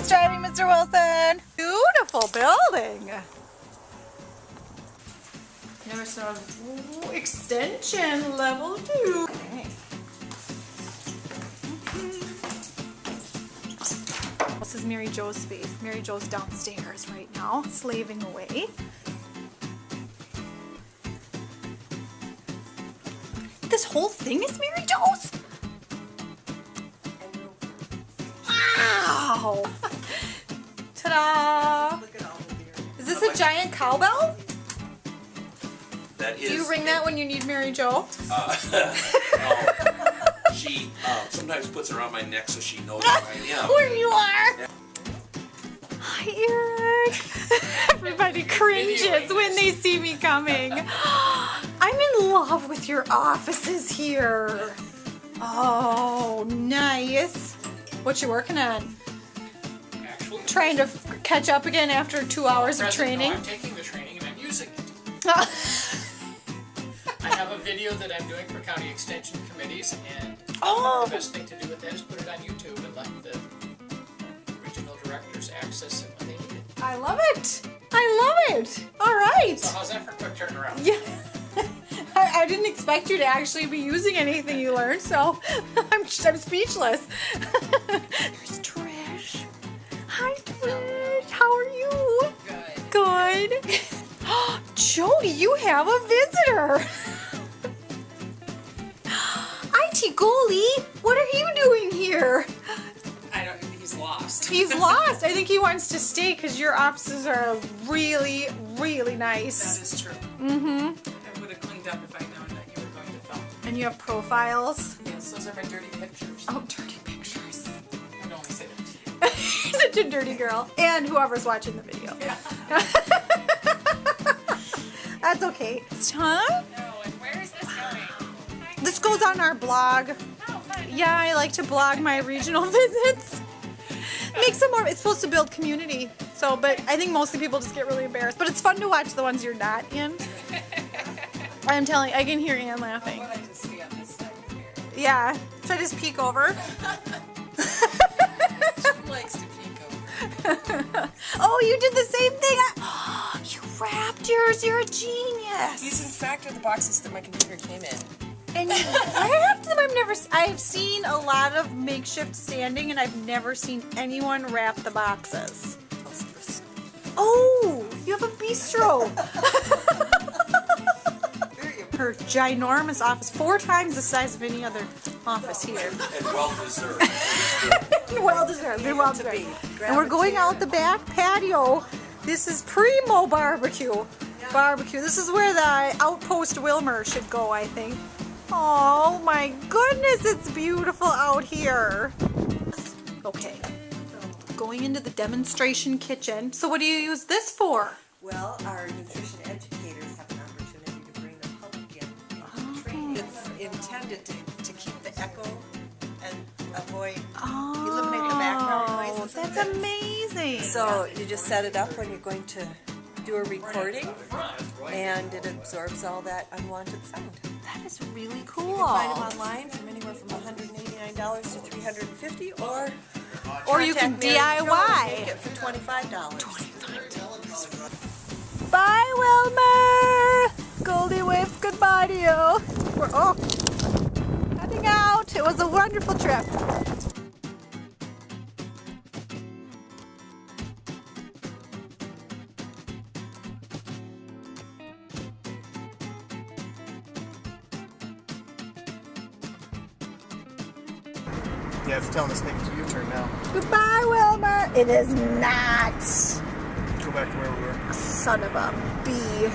Nice driving, Mr. Wilson. Beautiful building. Never saw extension level two. Okay. This is Mary Jo's space. Mary Jo's downstairs right now, slaving away. This whole thing is Mary Jo's? Wow! Ta-da! Is this a giant cowbell? That is. Do you ring that when you need Mary Jo? Uh, no. She uh, sometimes puts it around my neck so she knows where I am. Where you are! Hi, Eric! Everybody cringes when they see me coming. I'm in love with your offices here. Oh, nice. What you working on? Trying to catch up again after two hours of training? No, I'm taking the training and I'm using it. I have a video that I'm doing for county extension committees, and Oh. the best thing to do with that is put it on YouTube and let the regional directors access it when they need it. I love it. I love it. All right. So how's that for a quick turnaround? Yeah. I, I didn't expect you to actually be using anything you learned, so I'm, I'm speechless. Hi, Trish. How are you? Good. Good. Jody, you have a visitor. IT Goalie, what are you doing here? I don't. He's lost. He's lost. I think he wants to stay because your offices are really, really nice. That is true. Mm-hmm. I would have cleaned up if I'd known that you were going to film. And you have profiles. Yes, those are my dirty pictures. Oh, dirty Such a dirty girl. And whoever's watching the video. Yeah. That's okay. Huh? No, and where is this going? This goes on our blog. Oh. Yeah, I like to blog my regional visits. Makes it more, it's supposed to build community. So, but I think mostly people just get really embarrassed. But it's fun to watch the ones you're not in. I'm telling I can hear Ann laughing. What I just see on this side here. Yeah. Should I just peek over? Genius. These, in fact, are the boxes that my computer came in. And you wrapped them. I've never. s- I've seen a lot of makeshift standing, and I've never seen anyone wrap the boxes. Oh, you have a bistro. Her ginormous office, four times the size of any other office here. And well deserved. well deserved. and Well deserved. And we're going out the back patio. This is primo barbecue. Barbecue. This is where the outpost Willmar should go, I think. Oh my goodness, it's beautiful out here. Okay. Going into the demonstration kitchen. So what do you use this for? Well, our nutrition educators have an opportunity to bring the public in training. Oh. It's intended to, to keep the echo and avoid, eliminate the background Oh, noises. That's amazing. So you just set it up when you're going to do a recording, and it absorbs all that unwanted sound. That is really cool. You can find them online from anywhere from $189 to $350 or Or you can DIY. make it for $25. Bye, Willmar. Goldie waves goodbye to you. We're oh, heading out. It was a wonderful trip. Yeah, it's telling us to make a U-turn now. Goodbye, Willmar. It is not. Go back to where we were. Son of a bee.